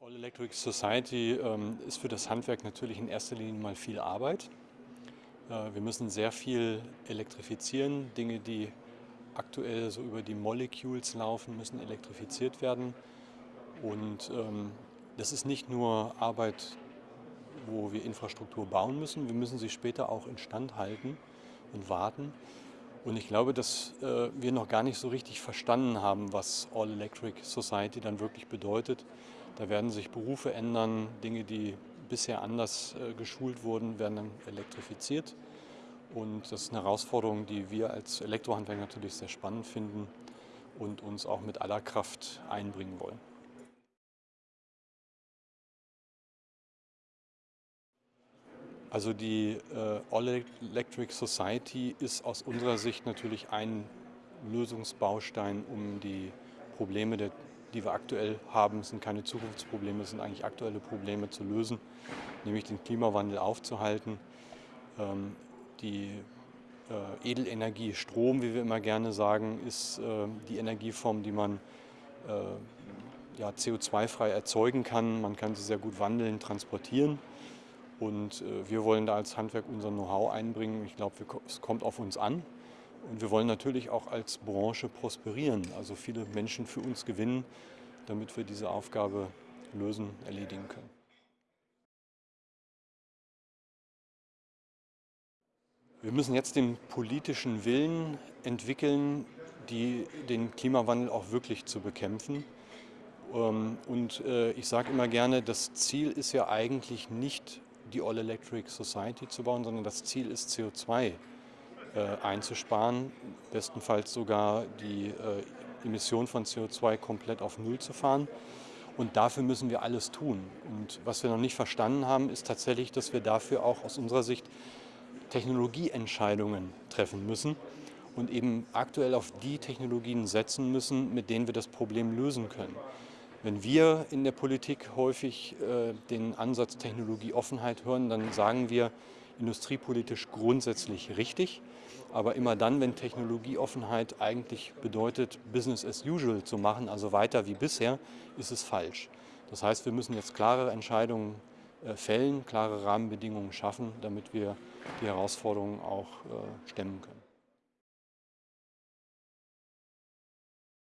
All Electric Society ähm, ist für das Handwerk natürlich in erster Linie mal viel Arbeit. Äh, wir müssen sehr viel elektrifizieren. Dinge, die aktuell so über die Molecules laufen, müssen elektrifiziert werden. Und ähm, das ist nicht nur Arbeit, wo wir Infrastruktur bauen müssen, wir müssen sie später auch instand halten und warten. Und ich glaube, dass äh, wir noch gar nicht so richtig verstanden haben, was All Electric Society dann wirklich bedeutet. Da werden sich Berufe ändern, Dinge, die bisher anders äh, geschult wurden, werden dann elektrifiziert. Und das ist eine Herausforderung, die wir als Elektrohandwerker natürlich sehr spannend finden und uns auch mit aller Kraft einbringen wollen. Also die äh, All Electric Society ist aus unserer Sicht natürlich ein Lösungsbaustein, um die Probleme, die wir aktuell haben, sind keine Zukunftsprobleme, sind eigentlich aktuelle Probleme zu lösen, nämlich den Klimawandel aufzuhalten. Ähm, die äh, Edelenergie Strom, wie wir immer gerne sagen, ist äh, die Energieform, die man ja, CO2-frei erzeugen kann. Man kann sie sehr gut wandeln, transportieren. Und äh, wir wollen da als Handwerk unser Know-how einbringen. Ich glaube, es kommt auf uns an. Und wir wollen natürlich auch als Branche prosperieren, also viele Menschen für uns gewinnen, damit wir diese Aufgabe lösen, erledigen können. Wir müssen jetzt den politischen Willen entwickeln, die, den Klimawandel auch wirklich zu bekämpfen. Ähm, und äh, ich sage immer gerne, das Ziel ist ja eigentlich nicht die All Electric Society zu bauen, sondern das Ziel ist CO2 äh, einzusparen, bestenfalls sogar die äh, Emission von CO2 komplett auf Null zu fahren. Und dafür müssen wir alles tun. Und was wir noch nicht verstanden haben, ist tatsächlich, dass wir dafür auch aus unserer Sicht Technologieentscheidungen treffen müssen und eben aktuell auf die Technologien setzen müssen, mit denen wir das Problem lösen können. Wenn wir in der Politik häufig äh, den Ansatz Technologieoffenheit hören, dann sagen wir industriepolitisch grundsätzlich richtig. Aber immer dann, wenn Technologieoffenheit eigentlich bedeutet, Business as usual zu machen, also weiter wie bisher, ist es falsch. Das heißt, wir müssen jetzt klare Entscheidungen äh, fällen, klare Rahmenbedingungen schaffen, damit wir die Herausforderungen auch äh, stemmen können.